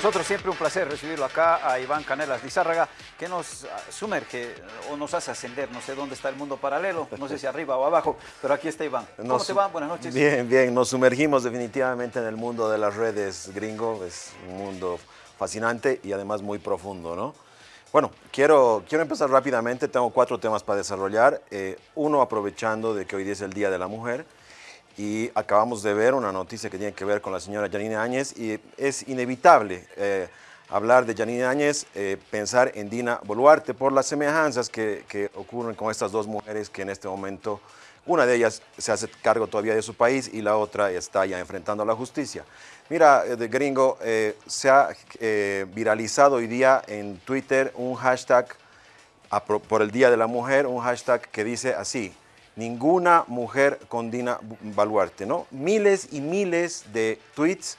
Nosotros siempre un placer recibirlo acá a Iván Canelas Lizárraga, que nos sumerge o nos hace ascender, no sé dónde está el mundo paralelo, no sé si arriba o abajo, pero aquí está Iván. ¿Cómo te va? Buenas noches. Bien, bien, nos sumergimos definitivamente en el mundo de las redes gringo, es un mundo fascinante y además muy profundo, ¿no? Bueno, quiero, quiero empezar rápidamente, tengo cuatro temas para desarrollar, eh, uno aprovechando de que hoy día es el Día de la Mujer, y acabamos de ver una noticia que tiene que ver con la señora Janine Áñez y es inevitable eh, hablar de Janine Áñez, eh, pensar en Dina Boluarte por las semejanzas que, que, ocurren con estas dos mujeres que en este momento, una de ellas se hace cargo todavía de su país y la otra está ya enfrentando a la justicia. Mira, eh, gringo, se ha viralizado hoy día en Twitter un hashtag por el Día de la Mujer, un hashtag que dice así, ninguna mujer con Dina Baluarte, ¿no? Miles y miles de tweets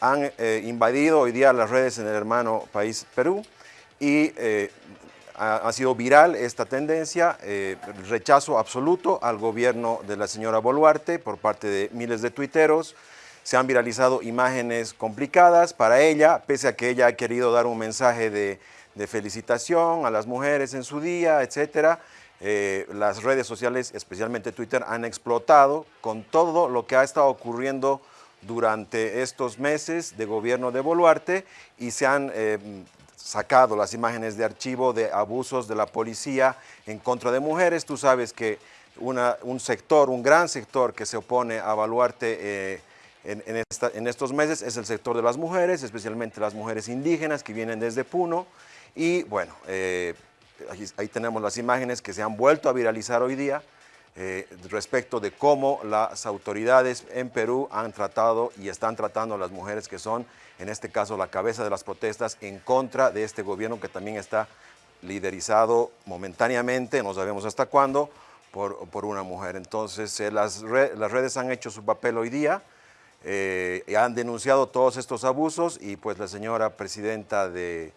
han eh, invadido hoy día las redes en el hermano país Perú y eh, ha, sido viral esta tendencia, eh, rechazo absoluto al gobierno de la señora Boluarte por parte de miles de tuiteros, se han viralizado imágenes complicadas para ella, pese a que ella ha querido dar un mensaje de, de felicitación a las mujeres en su día, etcétera, eh, las redes sociales, especialmente Twitter, han explotado con todo lo que ha estado ocurriendo durante estos meses de gobierno de Boluarte y se han eh, sacado las imágenes de archivo de abusos de la policía en contra de mujeres. Tú sabes que un sector, un gran sector que se opone a Boluarte eh, en, estos meses es el sector de las mujeres, especialmente las mujeres indígenas que vienen desde Puno. Y bueno, ahí tenemos las imágenes que se han vuelto a viralizar hoy día eh, respecto de cómo las autoridades en Perú han tratado y están tratando a las mujeres que son, en este caso, la cabeza de las protestas en contra de este gobierno que también está liderizado momentáneamente, no sabemos hasta cuándo, por, por una mujer. Entonces, eh, las, las, redes han hecho su papel hoy día, eh, han denunciado todos estos abusos y pues la señora presidenta de,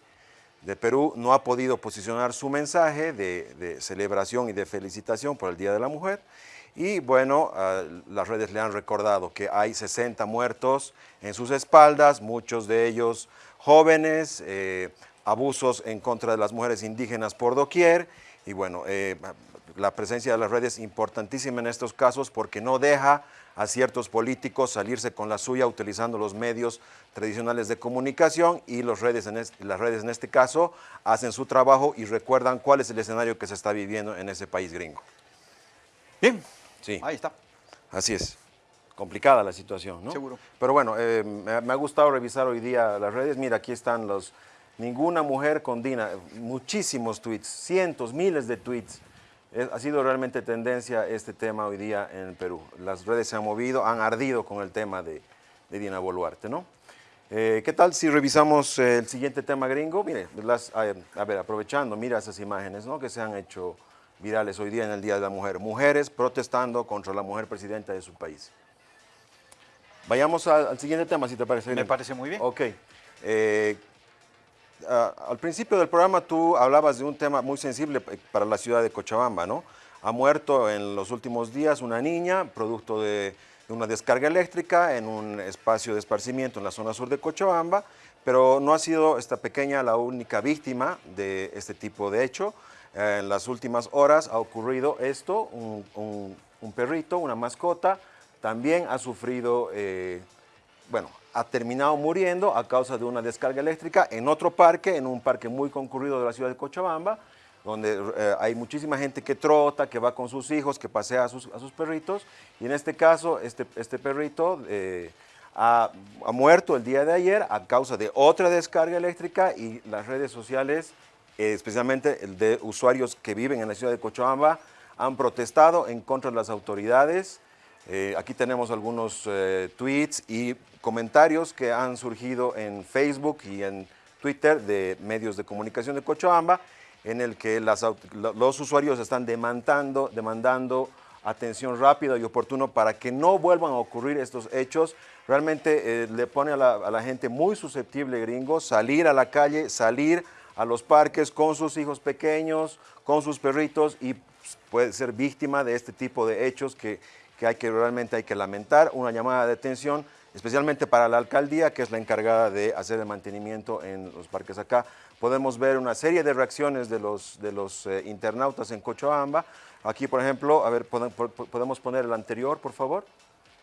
de Perú no ha podido posicionar su mensaje de, celebración y de felicitación por el Día de la Mujer. Y bueno, ah, las redes le han recordado que hay 60 muertos en sus espaldas, muchos de ellos jóvenes, eh, abusos en contra de las mujeres indígenas por doquier. Y bueno, eh, la presencia de las redes es importantísima en estos casos porque no deja a ciertos políticos salirse con la suya utilizando los medios tradicionales de comunicación y los redes en las redes en este caso hacen su trabajo y recuerdan cuál es el escenario que se está viviendo en ese país gringo. Bien, sí. ahí está. Así es. Complicada la situación, ¿no? Seguro. Pero bueno, eh, me, me ha gustado revisar hoy día las redes. Mira, aquí están los... Ninguna mujer con Dina, muchísimos tweets, cientos, miles de tweets ha sido realmente tendencia este tema hoy día en Perú. Las redes se han movido, han ardido con el tema de, Dina Boluarte, ¿no? Eh, ¿Qué tal si revisamos eh, el siguiente tema gringo? Mire, las, a, ver, aprovechando, mira esas imágenes ¿no? que se han hecho virales hoy día en el Día de la Mujer. Mujeres protestando contra la mujer presidenta de su país. Vayamos al, siguiente tema, si te parece bien. Me parece muy bien. Ok. Eh, Ah, al principio del programa tú hablabas de un tema muy sensible para la ciudad de Cochabamba, ¿no? Ha muerto en los últimos días una niña, producto de, una descarga eléctrica en un espacio de esparcimiento en la zona sur de Cochabamba, pero no ha sido esta pequeña la única víctima de este tipo de hecho. Eh, en las últimas horas ha ocurrido esto, un, perrito, una mascota, también ha sufrido, eh, bueno, ha terminado muriendo a causa de una descarga eléctrica en otro parque, en un parque muy concurrido de la ciudad de Cochabamba, donde eh, hay muchísima gente que trota, que va con sus hijos, que pasea a sus, perritos, y en este caso, este, este perrito eh, ha, muerto el día de ayer a causa de otra descarga eléctrica y las redes sociales, eh, especialmente el de usuarios que viven en la ciudad de Cochabamba, han protestado en contra de las autoridades. Aquí tenemos algunos tweets y comentarios que han surgido en Facebook y en Twitter de medios de comunicación de Cochabamba, en el que los usuarios están demandando, demandando atención rápida y oportuna para que no vuelvan a ocurrir estos hechos. Realmente eh, le pone a la, gente muy susceptible, gringo, salir a la calle, salir a los parques con sus hijos pequeños, con sus perritos y puede ser víctima de este tipo de hechos que, que, hay que realmente hay que lamentar. Una llamada de atención especialmente para la alcaldía, que es la encargada de hacer el mantenimiento en los parques acá. Podemos ver una serie de reacciones de los, de los eh, internautas en Cochabamba. Aquí, por ejemplo, a ver, podemos poner el anterior, por favor.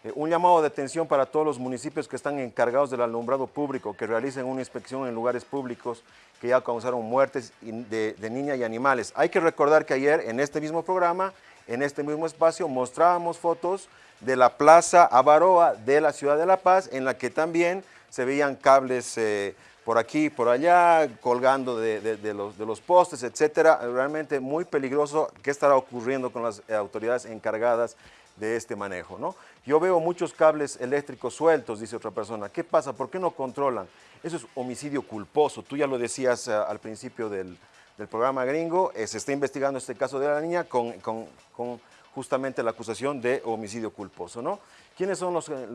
Eh, un llamado de atención para todos los municipios que están encargados del alumbrado público, que realicen una inspección en lugares públicos que ya causaron muertes de, de niñas y animales. Hay que recordar que ayer en este mismo programa, en este mismo espacio, mostrábamos fotos de la Plaza Avaroa de la ciudad de La Paz, en la que también se veían cables eh, por aquí, por allá, colgando de, los, postes, etcétera. Realmente muy peligroso. ¿Qué estará ocurriendo con las autoridades encargadas de este manejo? ¿no? Yo veo muchos cables eléctricos sueltos, dice otra persona. ¿Qué pasa? ¿Por qué no controlan? Eso es homicidio culposo. Tú ya lo decías eh, al principio del, programa gringo. Eh, se está investigando este caso de la niña con, justamente la acusación de homicidio culposo. ¿no? ¿Quiénes son los, eh,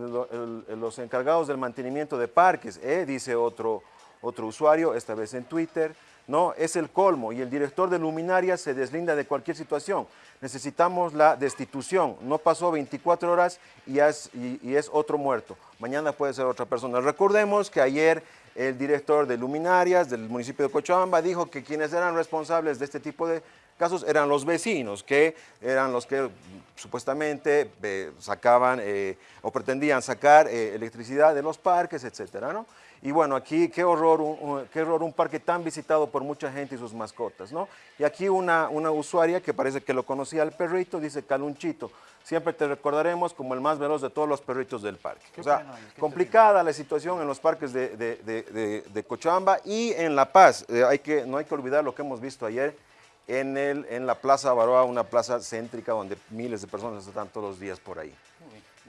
los encargados del mantenimiento de parques? dice otro, otro usuario, esta vez en Twitter. No, es el colmo y el director de Luminaria se deslinda de cualquier situación. Necesitamos la destitución. No pasó 24 horas y es, y, es otro muerto. Mañana puede ser otra persona. Recordemos que ayer el director de Luminarias del municipio de Cochabamba dijo que quienes eran responsables de este tipo de casos eran los vecinos, que eran los que supuestamente eh, sacaban eh, o pretendían sacar eh, electricidad de los parques, etcétera, ¿no? Y bueno, aquí qué horror, un, qué horror, un parque tan visitado por mucha gente y sus mascotas, ¿no? Y aquí una, una usuaria que parece que lo conocía al perrito, dice Calunchito, siempre te recordaremos como el más veloz de todos los perritos del parque. o sea, complicada la situación en los parques de, de, de, de Cochabamba y en La Paz. Hay que, no hay que olvidar lo que hemos visto ayer en, el, en la Plaza Baroa, una plaza céntrica donde miles de personas están todos los días por ahí.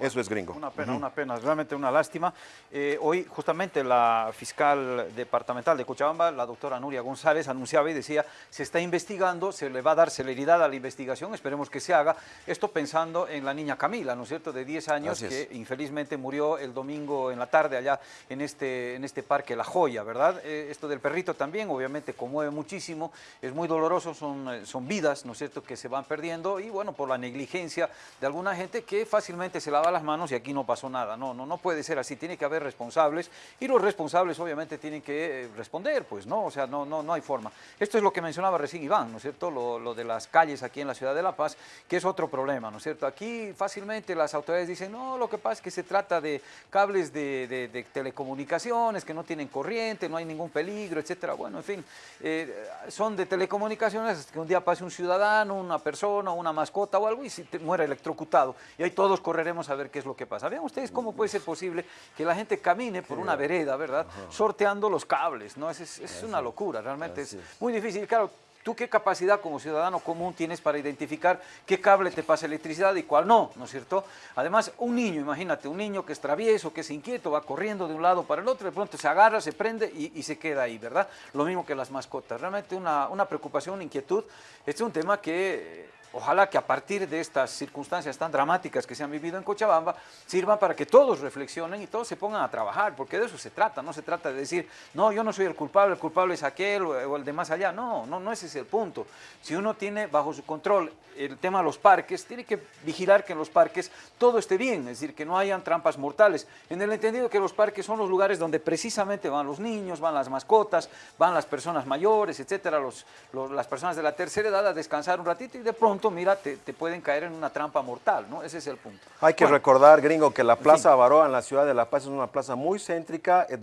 Eso es gringo. Una pena, una pena, realmente una lástima. Eh, hoy justamente la fiscal departamental de Cochabamba, la doctora Nuria González, anunciaba y decía, se está investigando, se le va a dar celeridad a la investigación, esperemos que se haga. Esto pensando en la niña Camila, ¿no es cierto?, de 10 años, que infelizmente murió el domingo en la tarde allá en este, en este parque La Joya, ¿verdad? Eh, esto del perrito también, obviamente, conmueve muchísimo, es muy doloroso, son, son vidas, ¿no es cierto?, que se van perdiendo y, bueno, por la negligencia de alguna gente que fácilmente se la va las manos y aquí no pasó nada. No, no, no puede ser así, tiene que haber responsables y los responsables obviamente tienen que eh, responder, pues, ¿no? O sea, no, no, no hay forma. Esto es lo que mencionaba recién Iván, ¿no es cierto? Lo, lo de las calles aquí en la ciudad de La Paz, que es otro problema, ¿no es cierto? Aquí fácilmente las autoridades dicen, no, lo que pasa es que se trata de cables de, de, telecomunicaciones que no tienen corriente, no hay ningún peligro, etcétera. Bueno, en fin, eh, son de telecomunicaciones que un día pase un ciudadano, una persona, una mascota o algo y se muera electrocutado. Y ahí todos correremos a ver qué es lo que pasa. Vean ustedes cómo puede ser posible que la gente camine por una vereda, ¿verdad? Sorteando los cables, ¿no? Es, es, una locura, realmente es muy difícil. Claro, ¿Tú qué capacidad como ciudadano común tienes para identificar qué cable te pasa electricidad y cuál no, ¿no es cierto? Además, un niño, imagínate, un niño que es travieso, que es inquieto, va corriendo de un lado para el otro, de pronto se agarra, se prende y, y se queda ahí, ¿verdad? Lo mismo que las mascotas. Realmente una, una preocupación, una inquietud. Este es un tema que Ojalá que a partir de estas circunstancias tan dramáticas que se han vivido en Cochabamba, sirvan para que todos reflexionen y todos se pongan a trabajar, porque de eso se trata, no se trata de decir, no, yo no soy el culpable, el culpable es aquel o el de más allá, no, no, no ese es el punto. Si uno tiene bajo su control el tema de los parques, tiene que vigilar que en los parques todo esté bien, es decir, que no hayan trampas mortales, en el entendido que los parques son los lugares donde precisamente van los niños, van las mascotas, van las personas mayores, etcétera, los, las personas de la tercera edad a descansar un ratito y de pronto mira, te, pueden caer en una trampa mortal, ¿no? Ese es el punto. Hay que recordar, gringo, que la Plaza Avaroa en la ciudad de La Paz es una plaza muy céntrica, eh,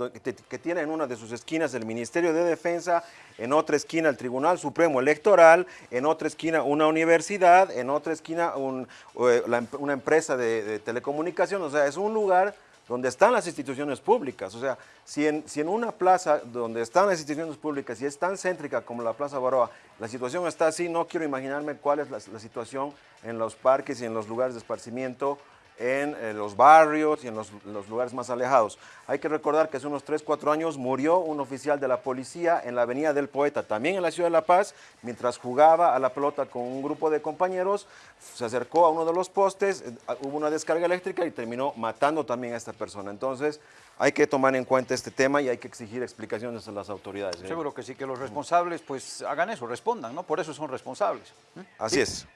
que tiene en una de sus esquinas el Ministerio de Defensa, en otra esquina el Tribunal Supremo Electoral, en otra esquina una universidad, en otra esquina eh, una empresa de, de telecomunicación, o sea, es un lugar donde están las instituciones públicas. O sea, si en, si en, una plaza donde están las instituciones públicas y es tan céntrica como la Plaza Baroa, la situación está así, no quiero imaginarme cuál es la, la situación en los parques y en los lugares de esparcimiento en eh, los barrios y en los, lugares más alejados. Hay que recordar que hace unos 3, 4 años murió un oficial de la policía en la Avenida del Poeta, también en la Ciudad de La Paz, mientras jugaba a la pelota con un grupo de compañeros, se acercó a uno de los postes, eh, hubo una descarga eléctrica y terminó matando también a esta persona. Entonces, hay que tomar en cuenta este tema y hay que exigir explicaciones a las autoridades. ¿eh? Seguro que sí, que los responsables pues hagan eso, respondan, ¿no? Por eso son responsables. ¿eh? Así es.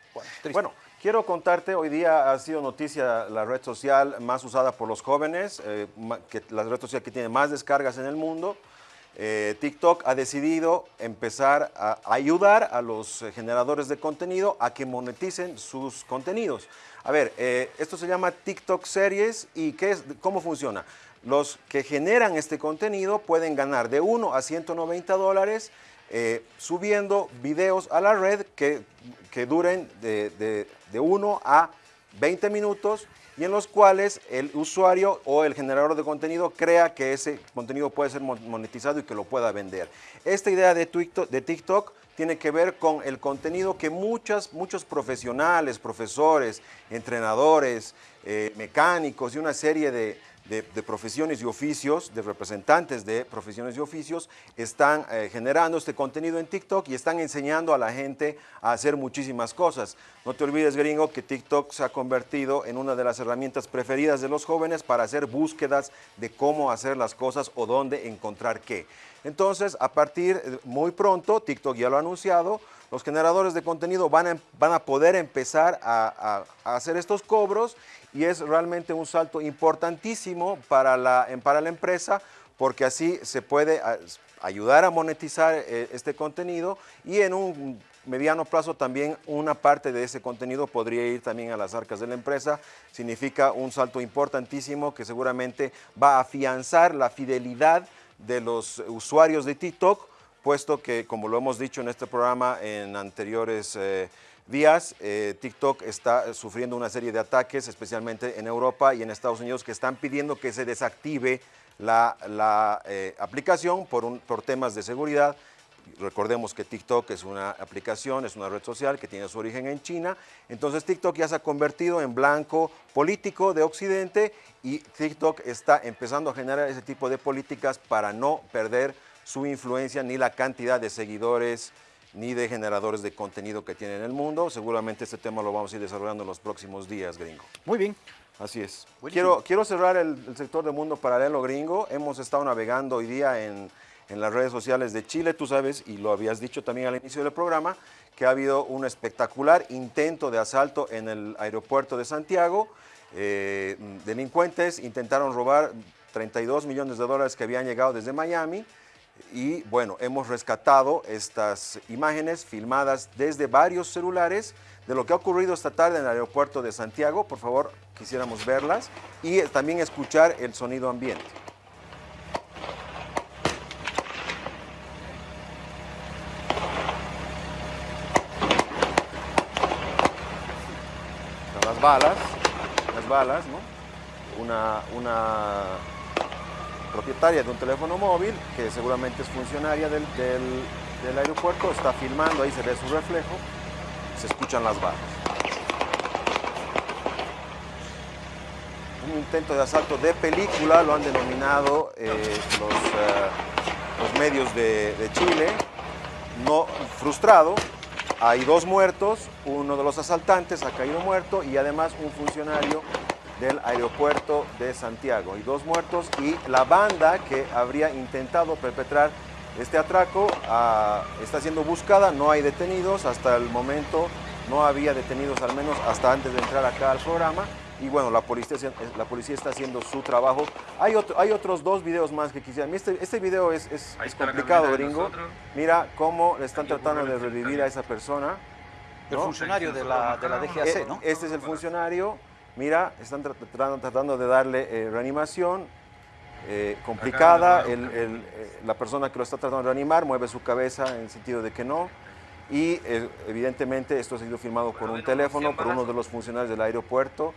Bueno, quiero contarte, hoy día ha sido noticia la red social más usada por los jóvenes, eh, que, la red social que tiene más descargas en el mundo. TikTok ha decidido empezar a ayudar a los generadores de contenido a que moneticen sus contenidos. A ver, esto se llama TikTok Series y ¿qué es, ¿cómo funciona? Los que generan este contenido pueden ganar de 1 a 190 dólares eh, subiendo videos a la red que, duren de, de, 1 a 20 minutos y en los cuales el usuario o el generador de contenido crea que ese contenido puede ser monetizado y que lo pueda vender. Esta idea de TikTok, de TikTok tiene que ver con el contenido que muchas, muchos profesionales, profesores, entrenadores, eh, mecánicos y una serie de, de, profesiones y oficios, de representantes de profesiones y oficios, están eh, generando este contenido en TikTok y están enseñando a la gente a hacer muchísimas cosas. No te olvides, gringo, que TikTok se ha convertido en una de las herramientas preferidas de los jóvenes para hacer búsquedas de cómo hacer las cosas o dónde encontrar qué. Entonces, a partir eh, muy pronto, TikTok ya lo ha anunciado, los generadores de contenido van a, van a poder empezar a, hacer estos cobros y es realmente un salto importantísimo para la, para la empresa porque así se puede ayudar a monetizar eh, este contenido y en un mediano plazo también una parte de ese contenido podría ir también a las arcas de la empresa. Significa un salto importantísimo que seguramente va a afianzar la fidelidad de los usuarios de TikTok puesto que, como lo hemos dicho en este programa en anteriores eh, días, eh, TikTok está sufriendo una serie de ataques, especialmente en Europa y en Estados Unidos, que están pidiendo que se desactive la, eh, aplicación por, por temas de seguridad. Recordemos que TikTok es una aplicación, es una red social que tiene su origen en China. Entonces TikTok ya se ha convertido en blanco político de Occidente y TikTok está empezando a generar ese tipo de políticas para no perder su influencia ni la cantidad de seguidores ni de generadores de contenido que tiene en el mundo. Seguramente este tema lo vamos a ir desarrollando en los próximos días, gringo. Muy bien. Así es. Quiero, quiero cerrar el, sector de mundo paralelo gringo. Hemos estado navegando hoy día en, en las redes sociales de Chile, tú sabes, y lo habías dicho también al inicio del programa, que ha habido un espectacular intento de asalto en el aeropuerto de Santiago. Eh, delincuentes intentaron robar 32 millones de dólares que habían llegado desde Miami y bueno, hemos rescatado estas imágenes filmadas desde varios celulares de lo que ha ocurrido esta tarde en el aeropuerto de Santiago. Por favor, quisiéramos verlas y también escuchar el sonido ambiente. Las balas, las balas, ¿no? Una, una propietaria de un teléfono móvil, que seguramente es funcionaria del, aeropuerto, está filmando, ahí se ve su reflejo, se escuchan las balas. Un intento de asalto de película, lo han denominado eh, los, eh, los, medios de, de Chile, no frustrado, hay dos muertos, uno de los asaltantes ha caído muerto y además un funcionario del aeropuerto de Santiago y dos muertos y la banda que habría intentado perpetrar este atraco ah, está siendo buscada, no hay detenidos, hasta el momento no había detenidos al menos hasta antes de entrar acá al programa y bueno, la policía, la policía está haciendo su trabajo. Hay, otro, hay otros dos videos más que quisiera. Este, este video es, es, complicado, gringo. Mira cómo le están tratando de revivir a esa persona. El funcionario de la, de la DGAC, eh, ¿no? Este es el funcionario mira, están tratando, de darle eh, reanimación eh, complicada, eh, la persona que lo está tratando de reanimar mueve su cabeza en el sentido de que no, y evidentemente esto ha sido firmado por un teléfono, por uno de los funcionarios del aeropuerto,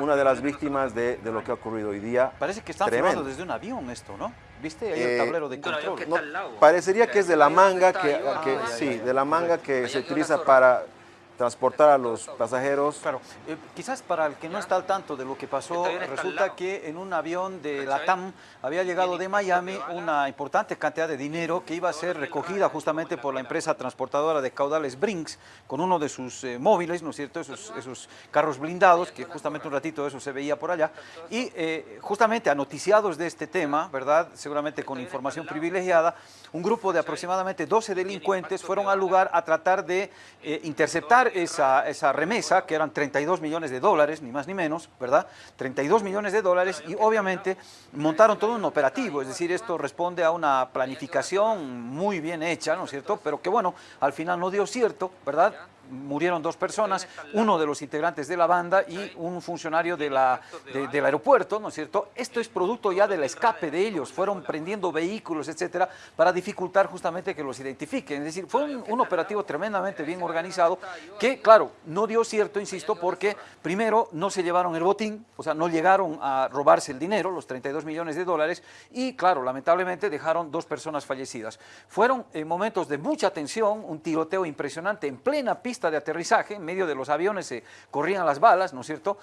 una de las víctimas de, lo que ha ocurrido hoy día. Parece que están filmando desde un avión esto, ¿no? ¿Viste ahí el tablero de control? parecería que es de la manga que, sí, de la manga que se utiliza para transportar a los pasajeros. Claro, eh, quizás para el que no está al tanto de lo que pasó, resulta que en un avión de la TAM había llegado de Miami una importante cantidad de dinero que iba a ser recogida justamente por la empresa transportadora de caudales Brinks con uno de sus eh, móviles, ¿no es cierto?, esos, esos, carros blindados, que justamente un ratito de eso se veía por allá, y eh, justamente anoticiados de este tema, ¿verdad?, seguramente con información privilegiada, un grupo de aproximadamente 12 delincuentes fueron al lugar a tratar de interceptar esa, esa remesa, que eran 32 millones de dólares, ni más ni menos, ¿verdad? 32 millones de dólares y obviamente montaron todo un operativo, es decir, esto responde a una planificación muy bien hecha, ¿no es cierto? Pero que bueno, al final no dio cierto, ¿verdad? Murieron dos personas, uno de los integrantes de la banda y un funcionario de la, del aeropuerto, ¿no es cierto? Esto es producto ya del escape de ellos, fueron prendiendo vehículos, etcétera, para dificultar justamente que los identifiquen. Es decir, fue un, operativo tremendamente bien organizado que, claro, no dio cierto, insisto, porque primero no se llevaron el botín, o sea, no llegaron a robarse el dinero, los 32 millones de dólares, y claro, lamentablemente dejaron dos personas fallecidas. Fueron en momentos de mucha tensión, un tiroteo impresionante en plena pista de aterrizaje, en medio de los aviones se corrían las balas, ¿no es cierto?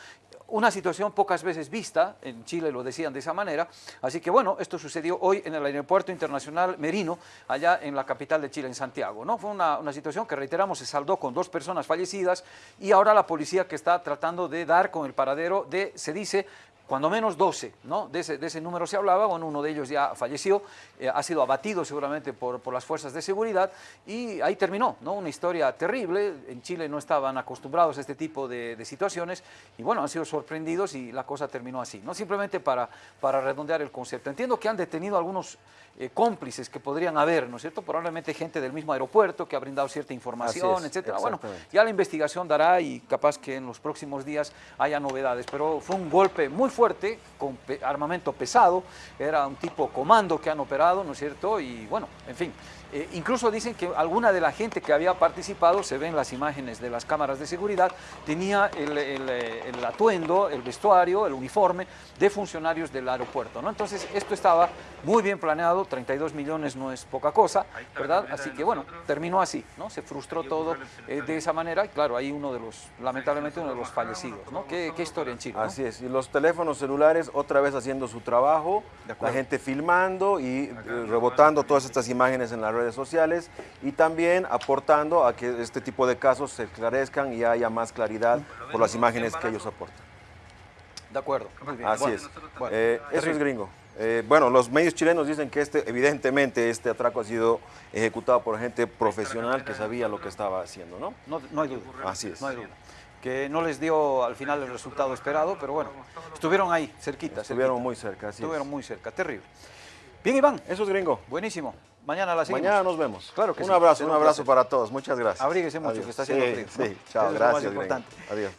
Una situación pocas veces vista, en Chile lo decían de esa manera, así que bueno, esto sucedió hoy en el Aeropuerto Internacional Merino, allá en la capital de Chile, en Santiago, ¿no? Fue una, una situación que, reiteramos, se saldó con dos personas fallecidas y ahora la policía que está tratando de dar con el paradero de, se dice, cuando menos 12, ¿no? De ese, de ese, número se hablaba, bueno, uno de ellos ya falleció, eh, ha sido abatido seguramente por, por, las fuerzas de seguridad y ahí terminó, ¿no? Una historia terrible, en Chile no estaban acostumbrados a este tipo de, de, situaciones y bueno, han sido sorprendidos y la cosa terminó así, ¿no? Simplemente para, para redondear el concepto. Entiendo que han detenido algunos eh, cómplices que podrían haber, ¿no es cierto? Probablemente gente del mismo aeropuerto que ha brindado cierta información, etcétera. Bueno, ya la investigación dará y capaz que en los próximos días haya novedades, pero fue un golpe muy fuerte fuerte, con armamento pesado, era un tipo comando que han operado, ¿no es cierto? Y bueno, en fin, eh, incluso dicen que alguna de la gente que había participado, se ven las imágenes de las cámaras de seguridad, tenía el, eh, atuendo, el vestuario, el uniforme de funcionarios del aeropuerto. ¿no? Entonces esto estaba muy bien planeado, 32 millones no es poca cosa, ¿verdad? Así que bueno, terminó así, ¿no? se frustró todo eh, de esa manera y claro, ahí uno de los, lamentablemente uno de los fallecidos. ¿no? ¿Qué, historia en Chile? Así es, y los teléfonos celulares otra vez haciendo su trabajo, la gente filmando y rebotando todas estas imágenes en la red redes sociales y también aportando a que este tipo de casos se esclarezcan y haya más claridad por las imágenes que ellos aportan. De acuerdo, Así es. Eh, eso es gringo. Eh, bueno, los medios chilenos dicen que este, evidentemente este atraco ha sido ejecutado por gente profesional que sabía lo que estaba haciendo, ¿no? No, no hay duda. Así es. No hay duda que no les dio al final el resultado esperado, pero bueno, estuvieron ahí, cerquita. Estuvieron muy cerca, así Estuvieron muy cerca, terrible. Bien, Iván. Eso es gringo. Buenísimo. Mañana a las Mañana nos vemos. Claro que un abrazo, un abrazo para todos. Muchas gracias. Abríguese mucho, que está haciendo frío. Sí, chao, gracias. importante. Adiós.